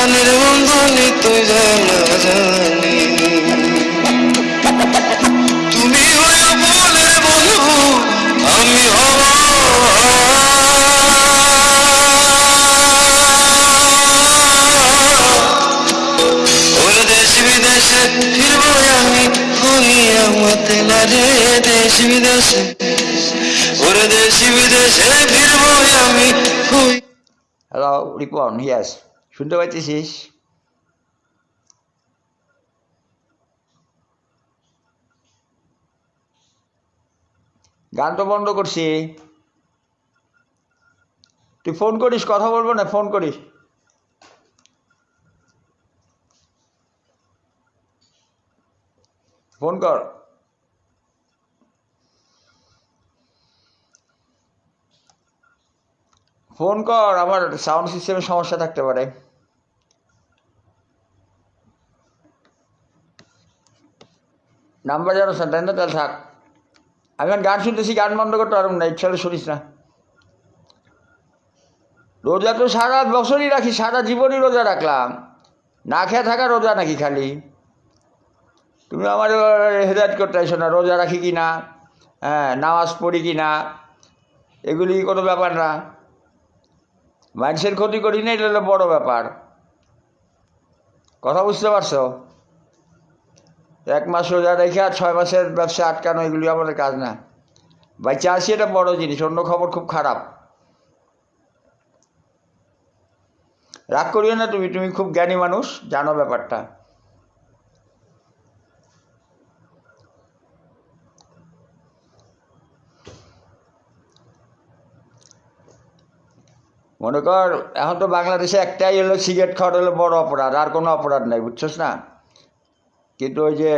জানা জানির বন্ধু তুই জানা জানি। তুমি বলের বন্ধু, আমি দেশ বিদেশে ফিরবো আমি হইয়া মতেলা রে দেশ বিদেশে। ওর দেশ বিদেশে আমি হ্যালো রিপন ইয়াস শুনতে পাচ্ছিস? গান তো বন্ধ করছি। তুই ফোন করিস, কথা বলব না ফোন করিস। ফোন কর। ফোন কর আমার সাউন্ড সিস্টেমের সমস্যা থাকতে পারে। নাম্বার জানো তাই না তাহলে থাক আমি গান শুনতেছি, গান বন্ধ করতে পারব না, ইচ্ছা শুনিস না। রোজা তো সারা বছরই রাখি, সারা জীবনই রোজা রাখলাম। না খেয়ে থাকা রোজা নাকি খালি? তুমি আমার হেদায়ত করতে আইসো না, রোজা রাখি কি না? হ্যাঁ নামাজ পড়ি কি না? এগুলি কোনো ব্যাপার না। মানুষের ক্ষতি করি না, এটা বড় ব্যাপার। কথা বুঝতে পারছ? এক মাস রোজা রেখে আর ছয় মাসের ব্যবসা আটকানো, এগুলি আমাদের কাজ না। বাচ্চা আসি এটা বড় জিনিস, অন্য খবর খুব খারাপ। রাগ করিও না তুমি তুমি খুব জ্ঞানী মানুষ, জানো ব্যাপারটা। মনে কর, এখন তো বাংলাদেশে একটাই হলো সিগারেট খাওয়াটা হলো বড় অপরাধ, আর কোনো অপরাধ নাই, বুঝছস না? কিন্তু ওই যে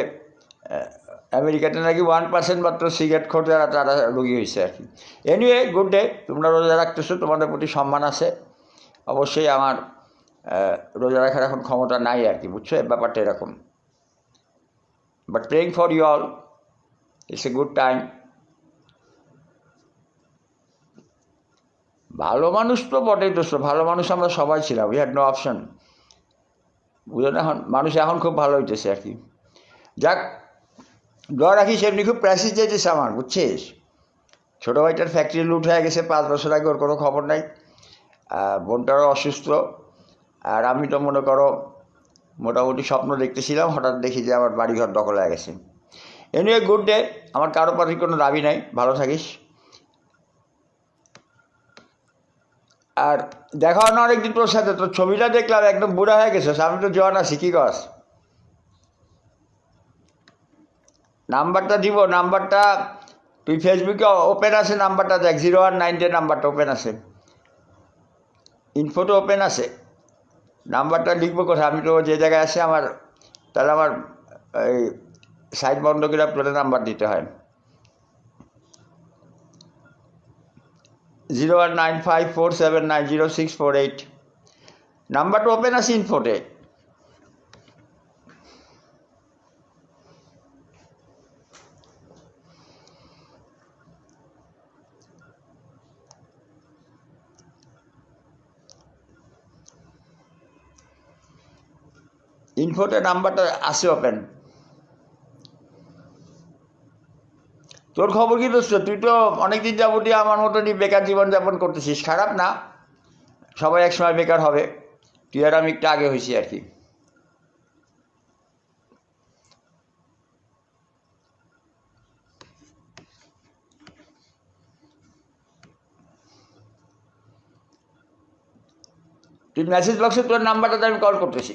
আমেরিকাতে নাকি ওয়ান পার্সেন্ট মাত্র সিগারেট খোর যারা তারা রোগী হয়েছে আর কি। এনিওয়ে গুড ডে তোমরা রোজা রাখতেছো, তোমাদের প্রতি সম্মান আছে। অবশ্যই আমার রোজা রাখার এখন ক্ষমতা নাই আর কি, বুঝছ? ব্যাপারটা এরকম। But praying for you all it's a good time ভালো মানুষ তো বটেই দোস্ত ভালো মানুষ আমরা সবাই ছিলাম উই হ্যাড নো অপশন বুঝলেন এখন? মানুষ এখন খুব ভালো হইতেছে আর কি। যাক, দোয়া রাখিস, এমনি খুব প্যাসেজ যেতেছে আমার, বুঝছিস? ছোটো ভাইটার ফ্যাক্টরি লুট হয়ে গেছে, পাঁচ বছর আগে ওর কোনো খবর নাই। বোনটারও অসুস্থ। আর আমি তো মনে করো, মোটামুটি স্বপ্ন দেখতেছিলাম, হঠাৎ দেখি যে আমার বাড়িঘর দখল হয়ে গেছে। এনিওয়ে গুড ডে আমার কারও প্রতি কোনো দাবি নাই, ভালো থাকিস। আর দেখা হয় না অনেকদিন তোর সাথে, তোর ছবিটা দেখলাম একদম বুড়া হয়ে গেছিস, আমি তো জোয়ান আছি, কি কস? নাম্বারটা দিব, নাম্বারটা, তুই ফেসবুকে ওপেন আছে নাম্বারটা দেখ জিরো ওয়ান নাইনটের নাম্বারটা ওপেন আছে। ইনফোটো ওপেন আছে। নাম্বারটা লিখব কোথায়? আমি তো যে জায়গায় আছে, আমার, তাহলে আমার, এই সাইড বন্ধ করে আপনাদের নাম্বার দিতে হয়। Zero one nine five four seven nine zero six four eight নাম্বারটা ওপেন আছে ইনফোটে ইনফোটে নাম্বারটা আছে ওপেন তোর খবর কি দোস্ত? তুই তো অনেকদিন যাবতীয় আমার মতনই বেকার জীবনযাপন করতেছিস। খারাপ না। সবাই একসময় বেকার হবে। তুই আর আমি একটু আগে হয়েছি আর কি। তুই মেসেজ বক্সে তোর নাম্বারটাতে আমি কল করতেছি।